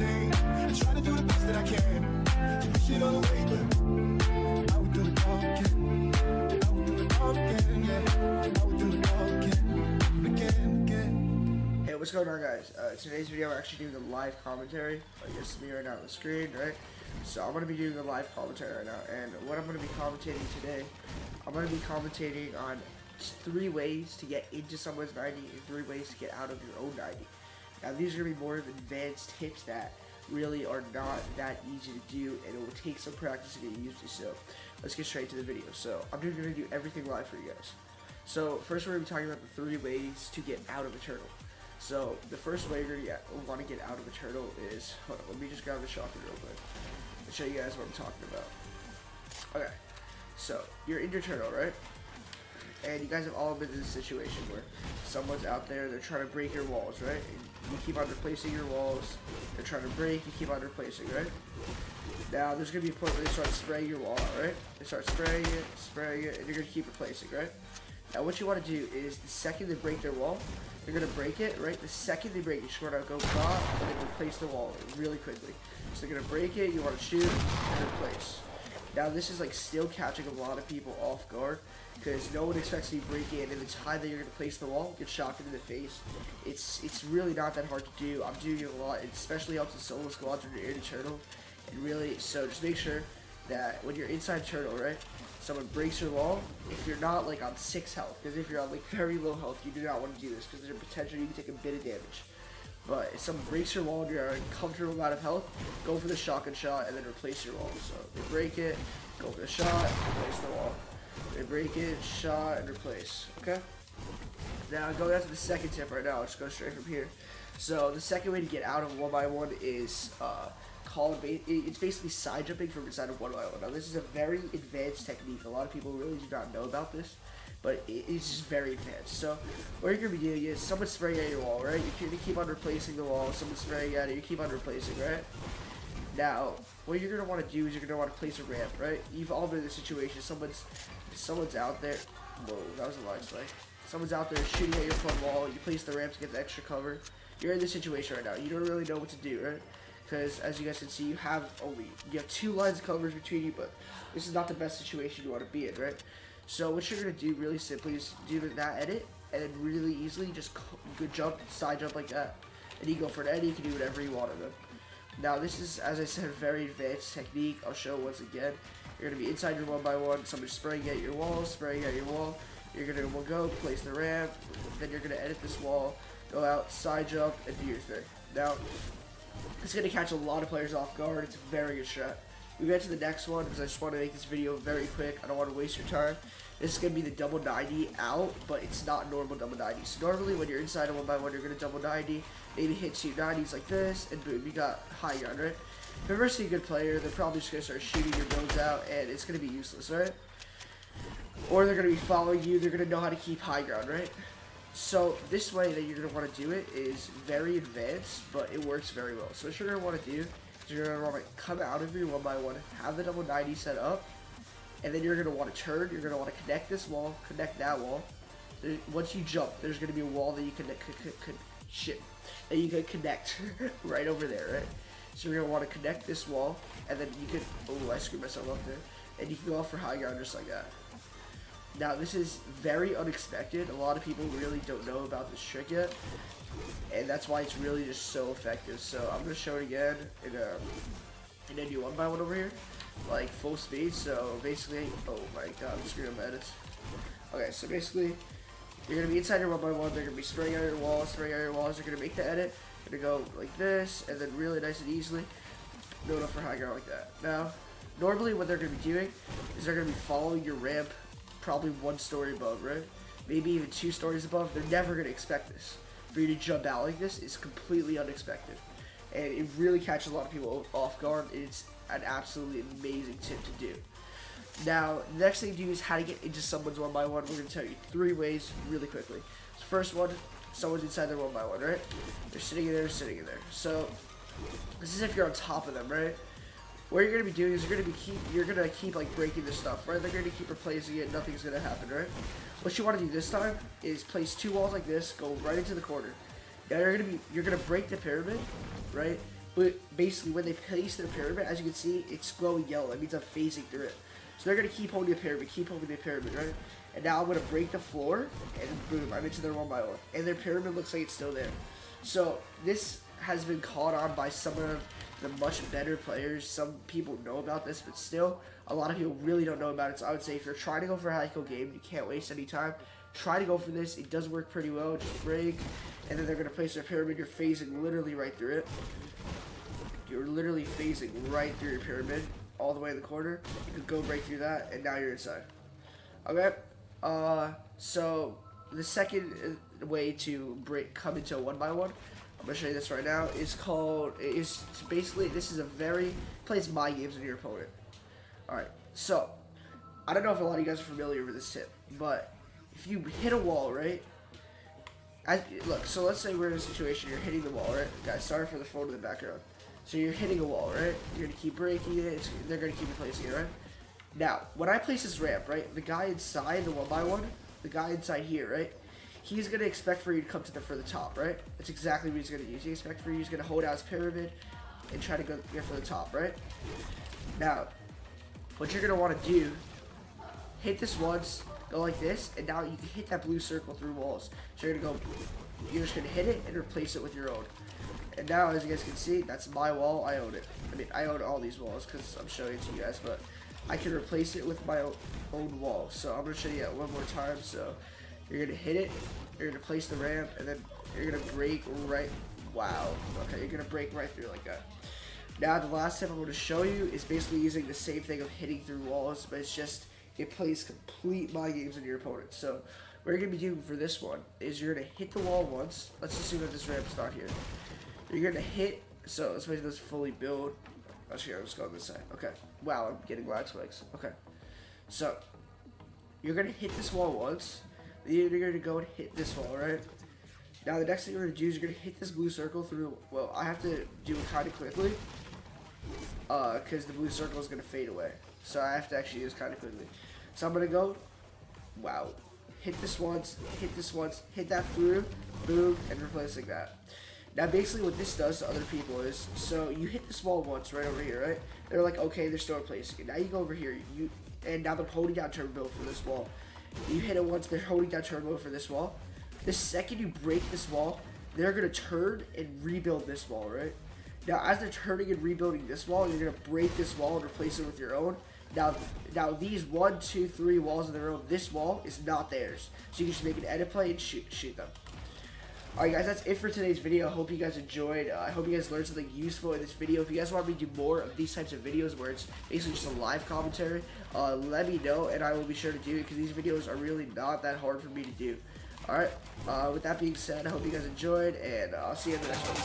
insane. I try to do the best that I can. Push it all away, but I would do it all again. I would do it all again, yeah. I would do it all again, again, again. Hey, what's going on, guys? Uh, today's video, we're actually doing a live commentary. Like, this is me right now on the screen, right? So, I'm going to be doing a live commentary right now. And what I'm going to be commentating today, I'm going to be commentating on three ways to get into someone's 90 and three ways to get out of your own 90. Now, these are going to be more of advanced tips that really are not that easy to do, and it will take some practice to get used to. So, let's get straight to the video. So, I'm just going to do everything live for you guys. So, first, we're going to be talking about the three ways to get out of a turtle. So the first way you're gonna want to get out of a turtle is, hold on, let me just grab the shotgun real quick and show you guys what I'm talking about. Okay, so you're in your turtle, right? And you guys have all been in this situation where someone's out there, they're trying to break your walls, right? And you keep on replacing your walls, they're trying to break, you keep on replacing, right? Now, there's going to be a point where they start spraying your wall right? They start spraying it, spraying it, and you're going to keep replacing, right? Now, what you want to do is the second they break their wall, they're going to break it, right? The second they break it, you're going to go pop and then replace the wall really quickly. So they're going to break it, you want to shoot, and replace. Now, this is like still catching a lot of people off guard because no one expects you to break it, and the time that you're going to place the wall, get shot in the face. It's it's really not that hard to do. I'm doing it a lot. It especially helps in solo squads when you're in a turtle. And really, so just make sure that when you're inside turtle, right? someone breaks your wall, if you're not like on 6 health, because if you're on like very low health, you do not want to do this, because there's a potential you can take a bit of damage. But if someone breaks your wall you're a comfortable amount of health, go for the shotgun shot and then replace your wall. So they break it, go for the shot, replace the wall. They break it, shot, and replace. Okay? Now going to the second tip right now, just go straight from here. So the second way to get out of one by one is uh, called, it's basically side jumping from inside of one one. Now this is a very advanced technique. A lot of people really do not know about this, but it's just very advanced. So what you're gonna be doing is someone spraying at your wall, right? You're gonna keep on replacing the wall. someone's spraying at it, you keep on replacing, right? Now, what you're gonna want to do is you're gonna want to place a ramp, right? You've all been in this situation. Someone's someone's out there. Whoa, that was a line spike. Someone's out there shooting at your front wall. You place the ramp to get the extra cover. You're in this situation right now. You don't really know what to do, right? Because as you guys can see, you have only you have two lines of coverage between you, but this is not the best situation you want to be in, right? So what you're gonna do really simply is do that edit, and then really easily just good jump, side jump like that, and you go for an edit. You can do whatever you want of them. Now this is, as I said, a very advanced technique. I'll show once again. You're gonna be inside your one by one. Somebody spraying at your wall, spraying at your wall. You're gonna go place the ramp, then you're gonna edit this wall, go out, side jump, and do your thing. Now, it's going to catch a lot of players off guard. It's a very good strat. We get to the next one because I just want to make this video very quick. I don't want to waste your time. This is going to be the double 90 out, but it's not normal double 90. So normally when you're inside a one by one, you're going to double 90. Maybe hit two 90s like this, and boom, you got high ground, right? If you're a good player, they're probably just going to start shooting your builds out, and it's going to be useless, right? Or they're going to be following you. They're going to know how to keep high ground, right? So this way that you're going to want to do it is very advanced, but it works very well. So what you're going to want to do is you're going to want to come out of your one by one, have the double 90 set up, and then you're going to want to turn. You're going to want to connect this wall, connect that wall. Once you jump, there's going to be a wall that you can, shit, that you can connect right over there, right? So you're going to want to connect this wall, and then you can, oh, I screwed myself up there, and you can go off for high ground just like that. Now, this is very unexpected. A lot of people really don't know about this trick yet. And that's why it's really just so effective. So I'm going to show it again in a, in a new one by one over here. Like full speed. So basically, oh my god, I'm screwing edits. Okay, so basically, you're going to be inside your one by one. They're going to be spraying out your walls, spraying out your walls. You're going to make the edit. You're going to go like this, and then really nice and easily build up for high ground like that. Now, normally what they're going to be doing is they're going to be following your ramp probably one story above, right? Maybe even two stories above. They're never going to expect this. For you to jump out like this is completely unexpected. And it really catches a lot of people off guard. It's an absolutely amazing tip to do. Now, the next thing to do is how to get into someone's one by one. We're going to tell you three ways really quickly. So first one, someone's inside their one by one, right? They're sitting in there, sitting in there. So, this is if you're on top of them, right? What you're gonna be doing is you're gonna be keep you're gonna keep like breaking this stuff, right? They're gonna keep replacing it, nothing's gonna happen, right? What you wanna do this time is place two walls like this, go right into the corner. Now you're gonna be you're gonna break the pyramid, right? But basically, when they place their pyramid, as you can see, it's glowing yellow. That means I'm phasing through it. So they're gonna keep holding the pyramid, keep holding the pyramid, right? And now I'm gonna break the floor, and boom, I'm into their one by one. And their pyramid looks like it's still there. So this has been caught on by some of the much better players. Some people know about this, but still, a lot of people really don't know about it. So I would say if you're trying to go for a high game, you can't waste any time. Try to go for this. It does work pretty well. Just break, and then they're gonna place their pyramid. You're phasing literally right through it. You're literally phasing right through your pyramid, all the way in the corner. You could go right through that, and now you're inside. Okay. Uh, so the second uh, way to break come into a one by one, I'm gonna show you this right now. It's called It's basically this is a very plays my games on your opponent. All right. So I don't know if a lot of you guys are familiar with this tip, but if you hit a wall, right? As, look, so let's say we're in a situation, you're hitting the wall, right? Guys, sorry for the phone in the background. So you're hitting a wall, right? You're gonna keep breaking it. It's, they're gonna keep replacing it, right? Now, when I place this ramp, right, the guy inside the one by one, the guy inside here, right, he's gonna expect for you to come to the for the top, right? That's exactly what he's gonna use. He expects for you, he's gonna hold out his pyramid and try to go get for the top, right? Now, what you're gonna want to do, hit this once, go like this, and now you can hit that blue circle through walls. So you're gonna go, you're just gonna hit it and replace it with your own. And now, as you guys can see, that's my wall. I own it. I mean, I own all these walls because I'm showing it to you guys, but I can replace it with my own wall. So I'm gonna show you that one more time. So you're gonna hit it, you're gonna place the ramp, and then you're gonna break right. Wow. Okay, you're gonna break right through like that. Now the last tip I'm to show you is basically using the same thing of hitting through walls, but it's just it plays complete mind games on your opponent. So what you're to be doing for this one is you're to hit the wall once. Let's assume that this ramp's not here. You're to hit, so let's make this fully build. Actually, I'm just going this side. Okay. Wow, I'm getting lag spikes. Okay. So you're to hit this wall once. You're going to go and hit this wall, right? Now the next thing you're going to do is you're going to hit this blue circle through, well, I have to do it kind of quickly because uh, the blue circle is going to fade away. So I have to actually do use kind of quickly. So I'm going to go, wow, hit this once, hit this once, hit that through, boom, and replacing that. Now basically what this does to other people is, so you hit this wall once right over here, right? They're like, okay, they're still replacing it. Now you go over here, you, and now they're holding down turbo for this wall. You hit it once, they're holding down turbo for this wall. The second you break this wall, they're going to turn and rebuild this wall, right? Now, as they're turning and rebuilding this wall, you're gonna break this wall and replace it with your own. Now, now these one, two, three walls of their own, this wall is not theirs. So you can just make an edit play and shoot, shoot them. Alright guys, that's it for today's video. I hope you guys enjoyed. Uh, I hope you guys learned something useful in this video. If you guys want me to do more of these types of videos where it's basically just a live commentary, uh, let me know and I will be sure to do it because these videos are really not that hard for me to do. Alright, uh, with that being said, I hope you guys enjoyed, and I'll see you in the next one.